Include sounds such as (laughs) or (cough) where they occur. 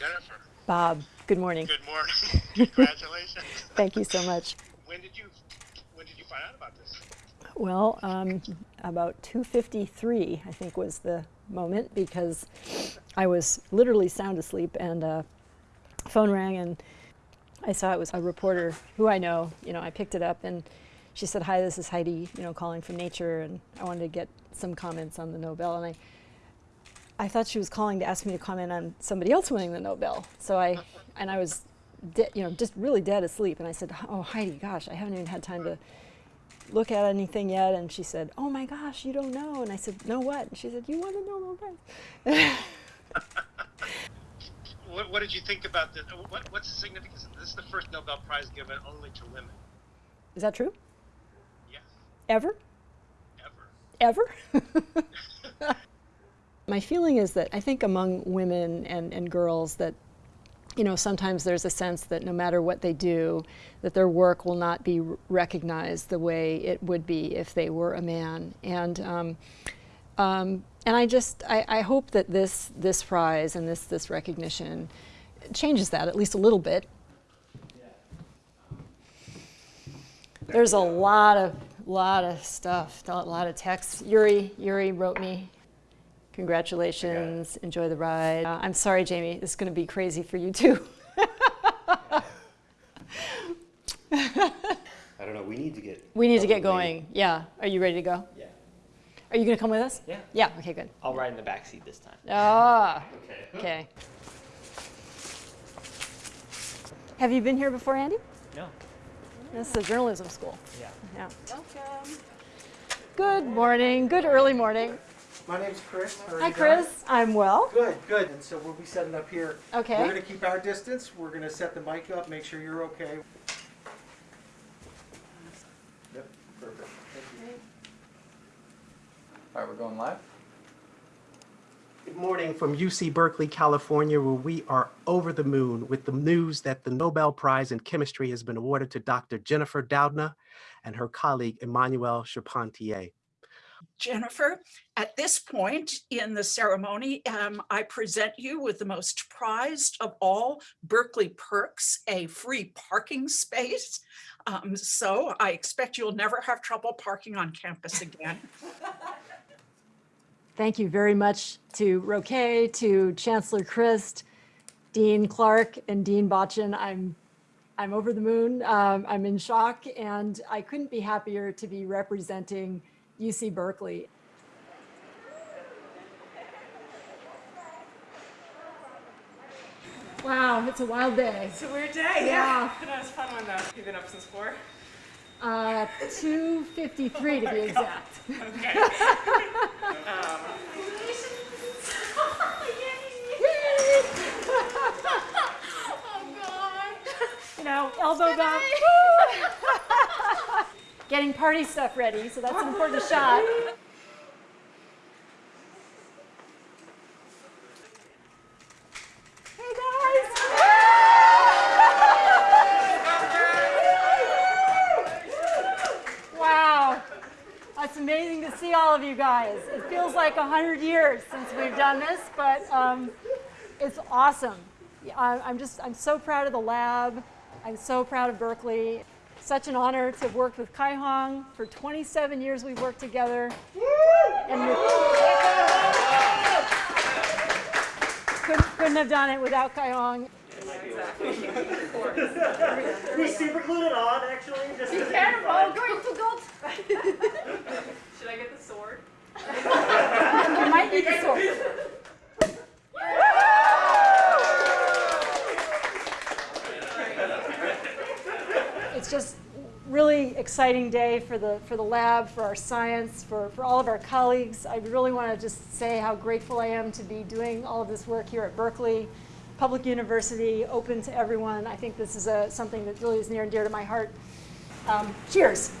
Jennifer, Bob, good morning. good morning. (laughs) Congratulations. Thank you so much. When did you when did you find out about this? Well, um, about 2.53, I think, was the moment because I was literally sound asleep and uh, phone rang and I saw it was a reporter who I know. You know, I picked it up and she said, hi, this is Heidi, you know, calling from Nature and I wanted to get some comments on the Nobel. And I, I thought she was calling to ask me to comment on somebody else winning the Nobel. So I, and I was, you know, just really dead asleep. And I said, oh, Heidi, gosh, I haven't even had time to look at anything yet. And she said, oh my gosh, you don't know. And I said, no what? And she said, you won the Nobel Prize. (laughs) What, what did you think about this? What, what's the significance? of This This is the first Nobel Prize given only to women. Is that true? Yes, Ever? ever. Ever? (laughs) My feeling is that I think among women and, and girls that you know, sometimes there's a sense that no matter what they do, that their work will not be recognized the way it would be if they were a man. And um, um, and I just I, I, hope that this this prize and this this recognition changes that at least a little bit. There's a lot of lot of stuff, a lot of text. Yuri Yuri wrote me. Congratulations, enjoy the ride. Uh, I'm sorry, Jamie, this is going to be crazy for you too. I don't know. We need to get. We need to get going. Yeah. Are you ready to go? Yeah. Are you going to come with us? Yeah. Yeah. Okay, good. I'll ride in the back seat this time. Ah. Okay. Okay. Have you been here before, Andy? No. This is a journalism school. Yeah. Yeah. Welcome. Good morning. Good early morning. My name's Chris. Hi, you? Chris. I'm well. Good, good. And so we'll be setting up here. Okay. We're going to keep our distance. We're going to set the mic up, make sure you're okay. Yep, perfect. Thank you. All right, we're going live. Good morning from UC Berkeley, California, where we are over the moon with the news that the Nobel Prize in Chemistry has been awarded to Dr. Jennifer Doudna and her colleague Emmanuelle Charpentier. Jennifer, at this point in the ceremony, um, I present you with the most prized of all Berkeley perks, a free parking space. Um, so I expect you'll never have trouble parking on campus again. (laughs) Thank you very much to Roque, to Chancellor Christ, Dean Clark, and Dean Botchan. I'm I'm over the moon. Um, I'm in shock, and I couldn't be happier to be representing UC Berkeley. Wow, it's a wild day. It's a weird day, Yeah. yeah. It was fun one though. You've been up since four. Uh, 253 to be (laughs) exact. Okay. (laughs) um, Getting party stuff ready, so that's an important shot. Hey guys! (laughs) Wow, that's amazing to see all of you guys. It feels like a hundred years since we've done this, but um, it's awesome. I'm just, I'm so proud of the lab. I'm so proud of Berkeley. Such an honor to have worked with Kai Hong. For 27 years we've worked together. And we couldn't, couldn't have done it without Kai Hong. We super glued it on, actually. Just Be careful, going to go. Should I get the sword? You might need the sword. (laughs) It's just really exciting day for the for the lab, for our science, for, for all of our colleagues. I really want to just say how grateful I am to be doing all of this work here at Berkeley, public university, open to everyone. I think this is a, something that really is near and dear to my heart. Um, cheers.